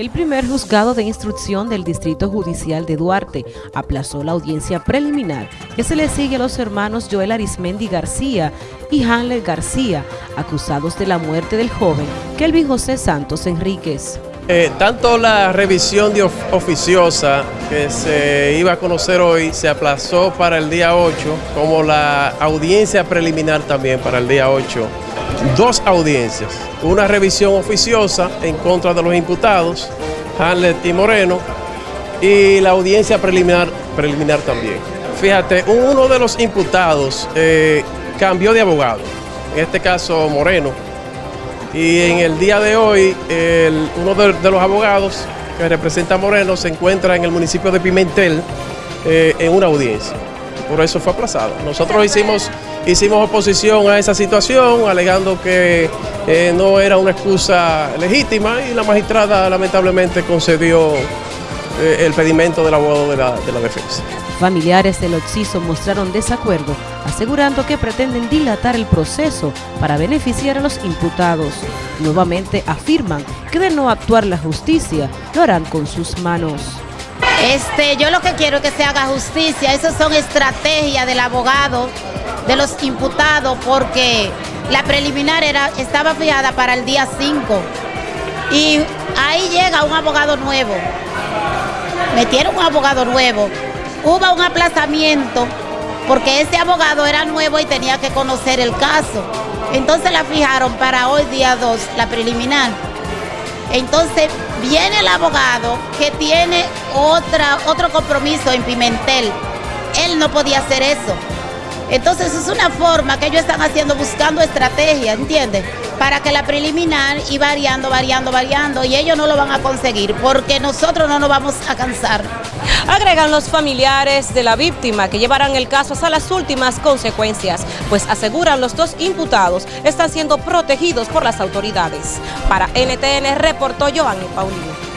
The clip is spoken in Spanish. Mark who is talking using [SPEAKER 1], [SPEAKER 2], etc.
[SPEAKER 1] El primer juzgado de instrucción del Distrito Judicial de Duarte aplazó la audiencia preliminar que se le sigue a los hermanos Joel Arismendi García y Hanle García, acusados de la muerte del joven Kelvin José Santos Enríquez.
[SPEAKER 2] Eh, tanto la revisión de oficiosa que se iba a conocer hoy se aplazó para el día 8, como la audiencia preliminar también para el día 8 dos audiencias, una revisión oficiosa en contra de los imputados, Hamlet y Moreno, y la audiencia preliminar, preliminar también. Fíjate, uno de los imputados eh, cambió de abogado, en este caso Moreno, y en el día de hoy uno de, los abogados que representa a Moreno se encuentra en el municipio de Pimentel eh, en una audiencia. Por eso fue aplazado. Nosotros hicimos Hicimos oposición a esa situación, alegando que eh, no era una excusa legítima y la magistrada lamentablemente concedió eh, el pedimento del abogado de la, de la defensa.
[SPEAKER 1] Familiares del occiso mostraron desacuerdo, asegurando que pretenden dilatar el proceso para beneficiar a los imputados. Nuevamente afirman que de no actuar la justicia, lo harán con sus manos.
[SPEAKER 3] Este, yo lo que quiero es que se haga justicia, esas son estrategias del abogado de los imputados porque la preliminar era, estaba fijada para el día 5 y ahí llega un abogado nuevo. Metieron un abogado nuevo. Hubo un aplazamiento porque ese abogado era nuevo y tenía que conocer el caso. Entonces la fijaron para hoy día 2, la preliminar. Entonces viene el abogado que tiene otra, otro compromiso en Pimentel. Él no podía hacer eso. Entonces es una forma que ellos están haciendo, buscando estrategia, ¿entiendes? Para que la preliminar y variando, variando, variando, y ellos no lo van a conseguir, porque nosotros no nos vamos a cansar.
[SPEAKER 1] Agregan los familiares de la víctima que llevarán el caso hasta las últimas consecuencias, pues aseguran los dos imputados están siendo protegidos por las autoridades. Para NTN reportó Joanny Paulino.